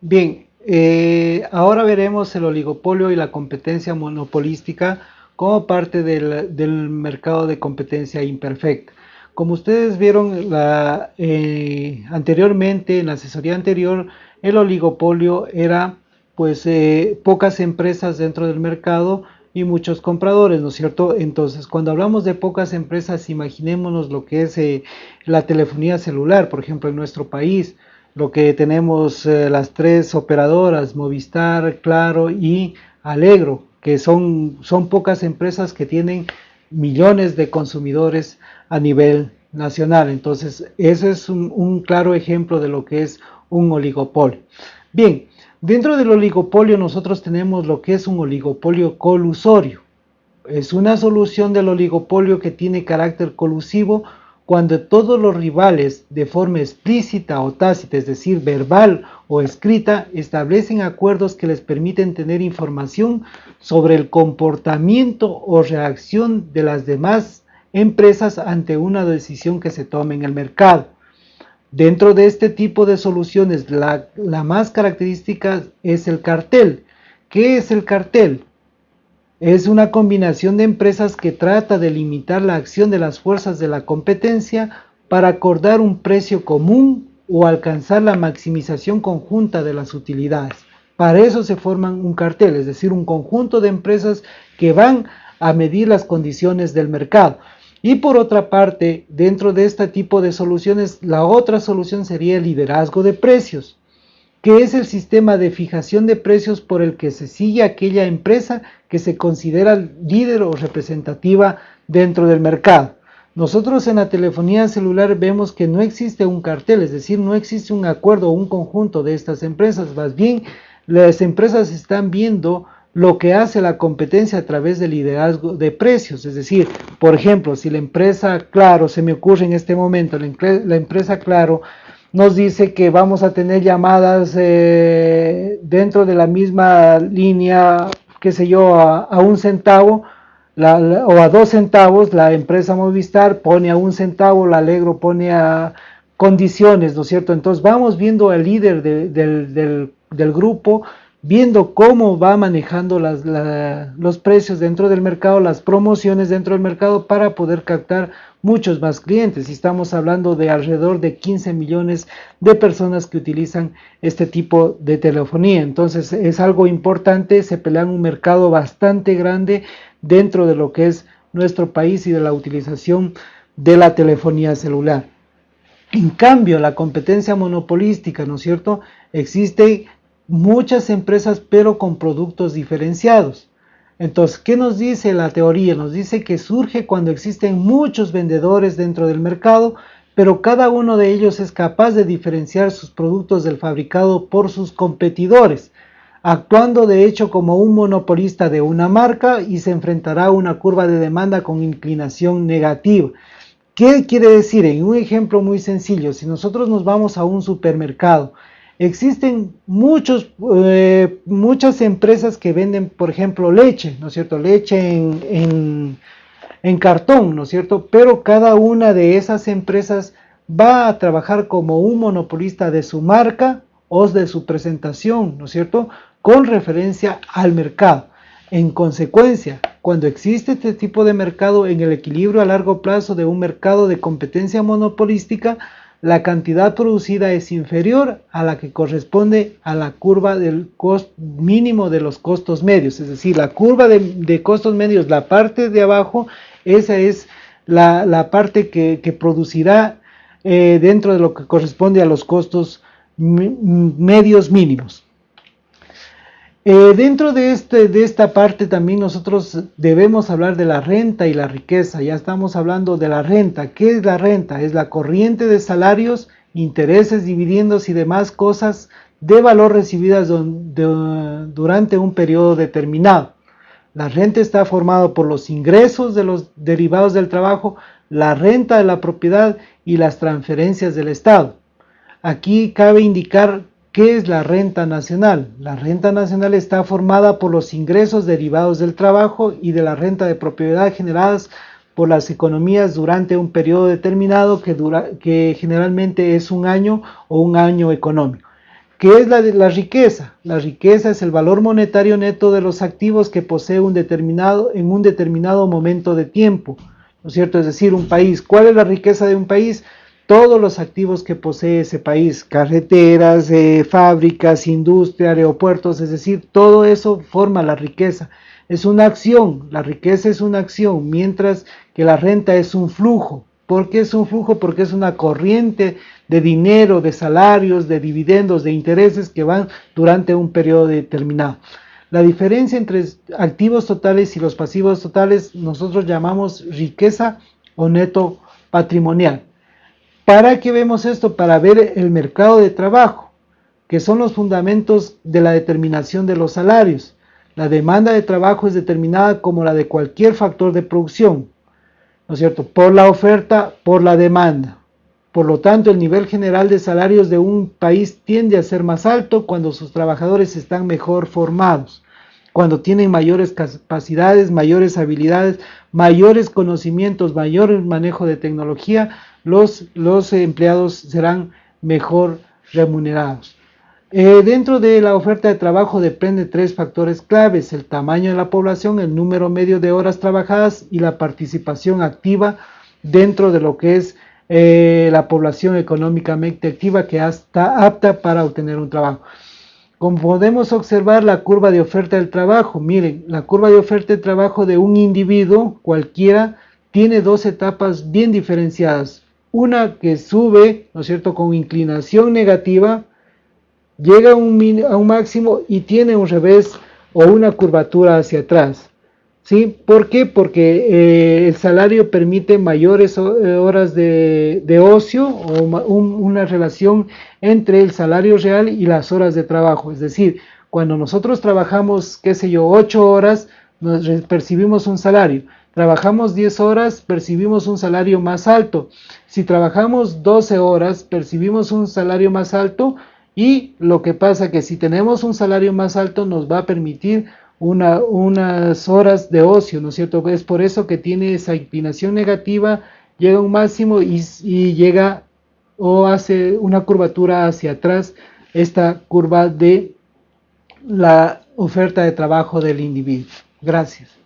Bien, eh, ahora veremos el oligopolio y la competencia monopolística como parte del, mercado de competencia imperfecta. Como ustedes vieron eh, anteriormente, en la asesoría anterior, el oligopolio era pues eh, pocas empresas dentro del mercado y muchos compradores, ¿no es cierto? Entonces, cuando hablamos de pocas empresas, imaginémonos lo que es la telefonía celular, por ejemplo, en nuestro país, lo que tenemos eh, las tres operadoras, Movistar, Claro y Alegro, que son, son pocas empresas que tienen millones de consumidores a nivel nacional. Entonces, ese es un, un claro ejemplo de lo que es un oligopolio. Bien, Dentro del oligopolio nosotros tenemos lo que es un oligopolio colusorio. Es una solución del oligopolio que tiene carácter colusivo cuando todos los rivales de forma explícita o tácita, es decir, verbal o escrita, establecen acuerdos que les permiten tener información sobre el comportamiento o reacción de las demás empresas ante una decisión que se tome en el mercado. Dentro de este tipo de soluciones, la, más característica es el cartel. ¿Qué es el cartel? Es una combinación de empresas que trata de limitar la acción de las fuerzas de la competencia para acordar un precio común o alcanzar la maximización conjunta de las utilidades. Para eso se forman un cartel, es decir, un conjunto de empresas que van a medir las condiciones del mercado. Y por otra parte, dentro de este tipo de soluciones, la otra solución sería el liderazgo de precios, que es el sistema de fijación de precios por el que se sigue aquella empresa que se considera líder o representativa dentro del mercado. Nosotros en la telefonía celular vemos que no existe un cartel, es decir, no existe un acuerdo o un conjunto de estas empresas, más bien las empresas están viendo lo que hace la competencia a través del liderazgo de precios. Es decir, por ejemplo, si la empresa Claro, se me ocurre en este momento, la, empresa Claro nos dice que vamos a tener llamadas eh, dentro de la misma línea, qué sé yo, a, un centavo, o a dos centavos, la empresa Movistar pone a un centavo, la Alegro pone a condiciones, ¿no es cierto? Entonces vamos viendo al líder del, del grupo, viendo cómo va manejando los precios dentro del mercado, las promociones dentro del mercado para poder captar muchos más clientes. Y estamos hablando de alrededor de 15 millones de personas que utilizan este tipo de telefonía. Entonces es algo importante, se pelea un mercado bastante grande dentro de lo que es nuestro país y de la utilización de la telefonía celular. En cambio, la competencia monopolística, ¿no es cierto? Existe muchas empresas pero con productos diferenciados. Entonces, ¿qué nos dice la teoría? Nos dice que surge cuando existen muchos vendedores dentro del mercado, pero cada uno de ellos es capaz de diferenciar sus productos del fabricado por sus competidores, actuando de hecho como un monopolista de una marca y se enfrentará a una curva de demanda con inclinación negativa. ¿Qué quiere decir? En un ejemplo muy sencillo, si nosotros nos vamos a un supermercado, Existen muchos, eh, muchas empresas que venden, por ejemplo, leche, ¿no es cierto? Leche en, en cartón, ¿no es cierto? Pero cada una de esas empresas va a trabajar como un monopolista de su marca o de su presentación, ¿no es cierto? Con referencia al mercado. En consecuencia, cuando existe este tipo de mercado en el equilibrio a largo plazo de un mercado de competencia monopolística, la cantidad producida es inferior a la que corresponde a la curva del mínimo de los costos medios, es decir, la curva de, costos medios, la parte de abajo, esa es la, parte que, producirá eh, dentro de lo que corresponde a los costos medios mínimos. Eh, dentro de, este, de esta parte también nosotros debemos hablar de la renta y la riqueza. Ya estamos hablando de la renta. ¿Qué es la renta? Es la corriente de salarios, intereses, dividendos y demás cosas de valor recibidas durante un periodo determinado. La renta está formada por los ingresos de los derivados del trabajo, la renta de la propiedad y las transferencias del Estado. Aquí cabe indicar ¿Qué es la renta nacional? La renta nacional está formada por los ingresos derivados del trabajo y de la renta de propiedad generadas por las economías durante un periodo determinado que, generalmente es un año o un año económico. ¿Qué es la, la riqueza? La riqueza es el valor monetario neto de los activos que posee un determinado, en un determinado momento de tiempo. ¿No es cierto? Es decir, un país. ¿Cuál es la riqueza de un país? Todos los activos que posee ese país, carreteras, eh, fábricas, industria, aeropuertos, es decir, todo eso forma la riqueza. Es una acción, la riqueza es una acción, mientras que la renta es un flujo. ¿Por qué es un flujo? Porque es una corriente de dinero, de salarios, de dividendos, de intereses que van durante un periodo determinado. La diferencia entre activos totales y los pasivos totales nosotros llamamos riqueza o neto patrimonial. ¿Para qué vemos esto? Para ver el mercado de trabajo, que son los fundamentos de la determinación de los salarios. La demanda de trabajo es determinada como la de cualquier factor de producción, ¿no es cierto? Por la oferta, por la demanda. Por lo tanto, el nivel general de salarios de un país tiende a ser más alto cuando sus trabajadores están mejor formados, cuando tienen mayores capacidades, mayores habilidades, mayores conocimientos, mayor manejo de tecnología, los, empleados serán mejor remunerados. Eh, dentro de la oferta de trabajo depende tres factores claves, el tamaño de la población, el número medio de horas trabajadas y la participación activa dentro de lo que es eh, la población económicamente activa que está apta para obtener un trabajo. Como podemos observar la curva de oferta del trabajo, miren, la curva de oferta de trabajo de un individuo cualquiera tiene dos etapas bien diferenciadas. Una que sube, ¿no es cierto?, con inclinación negativa, llega a un, a un máximo y tiene un revés o una curvatura hacia atrás. ¿Sí? ¿Por qué? Porque eh, el salario permite mayores eh, horas de, de ocio o una relación entre el salario real y las horas de trabajo. Es decir, cuando nosotros trabajamos, qué sé yo, 8 horas, nos percibimos un salario. Trabajamos 10 horas, percibimos un salario más alto. Si trabajamos 12 horas, percibimos un salario más alto y lo que pasa que si tenemos un salario más alto nos va a permitir unas horas de ocio, ¿no es cierto? Es por eso que tiene esa inclinación negativa, llega a un máximo y, y llega o hace una curvatura hacia atrás, esta curva de la oferta de trabajo del individuo. Gracias.